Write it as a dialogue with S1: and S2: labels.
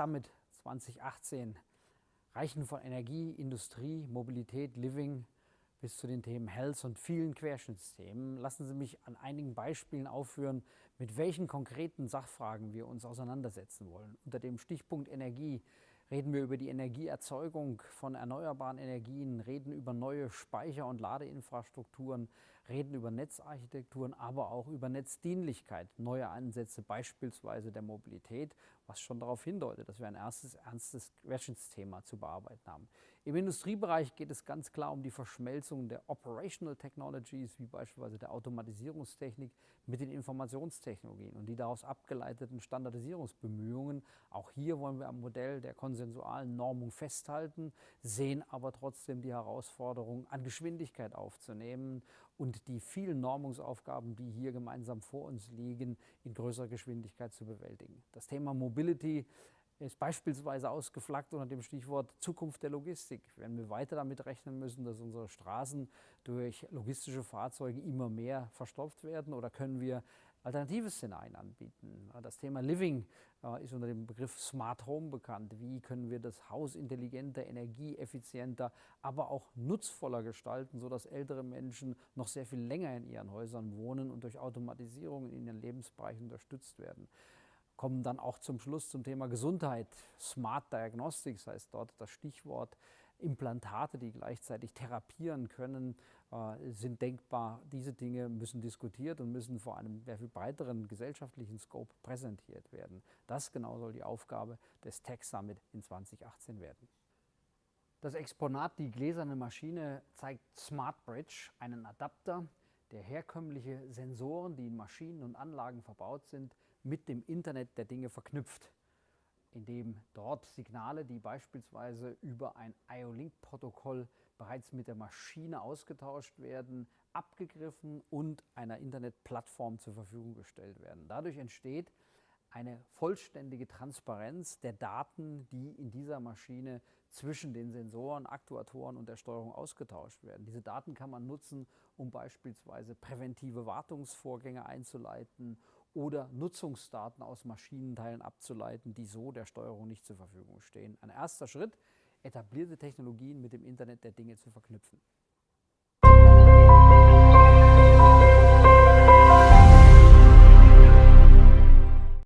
S1: Summit 2018 reichen von Energie, Industrie, Mobilität, Living bis zu den Themen Health und vielen Querschnittsthemen. Lassen Sie mich an einigen Beispielen aufführen, mit welchen konkreten Sachfragen wir uns auseinandersetzen wollen. Unter dem Stichpunkt Energie reden wir über die Energieerzeugung von erneuerbaren Energien, reden über neue Speicher- und Ladeinfrastrukturen, reden über Netzarchitekturen, aber auch über Netzdienlichkeit, neue Ansätze beispielsweise der Mobilität, was schon darauf hindeutet, dass wir ein erstes ernstes Querschnittsthema zu bearbeiten haben. Im Industriebereich geht es ganz klar um die Verschmelzung der Operational Technologies, wie beispielsweise der Automatisierungstechnik, mit den Informationstechnologien und die daraus abgeleiteten Standardisierungsbemühungen. Auch hier wollen wir am Modell der konsensualen Normung festhalten, sehen aber trotzdem die Herausforderung, an Geschwindigkeit aufzunehmen und die vielen Normungsaufgaben, die hier gemeinsam vor uns liegen, in größerer Geschwindigkeit zu bewältigen. Das Thema Mobility ist beispielsweise ausgeflaggt unter dem Stichwort Zukunft der Logistik. Wenn wir weiter damit rechnen müssen, dass unsere Straßen durch logistische Fahrzeuge immer mehr verstopft werden oder können wir alternative Szenarien anbieten. Das Thema Living ist unter dem Begriff Smart Home bekannt. Wie können wir das Haus intelligenter, energieeffizienter, aber auch nutzvoller gestalten, sodass ältere Menschen noch sehr viel länger in ihren Häusern wohnen und durch Automatisierung in ihren Lebensbereichen unterstützt werden kommen dann auch zum Schluss zum Thema Gesundheit. Smart Diagnostics heißt dort das Stichwort. Implantate, die gleichzeitig therapieren können, äh, sind denkbar. Diese Dinge müssen diskutiert und müssen vor einem sehr viel breiteren gesellschaftlichen Scope präsentiert werden. Das genau soll die Aufgabe des Tech Summit in 2018 werden. Das Exponat, die gläserne Maschine, zeigt Smart Bridge, einen Adapter, der herkömmliche Sensoren, die in Maschinen und Anlagen verbaut sind, mit dem Internet der Dinge verknüpft, indem dort Signale, die beispielsweise über ein IO-Link-Protokoll bereits mit der Maschine ausgetauscht werden, abgegriffen und einer Internetplattform zur Verfügung gestellt werden. Dadurch entsteht eine vollständige Transparenz der Daten, die in dieser Maschine zwischen den Sensoren, Aktuatoren und der Steuerung ausgetauscht werden. Diese Daten kann man nutzen, um beispielsweise präventive Wartungsvorgänge einzuleiten oder Nutzungsdaten aus Maschinenteilen abzuleiten, die so der Steuerung nicht zur Verfügung stehen. Ein erster Schritt, etablierte Technologien mit dem Internet der Dinge zu verknüpfen.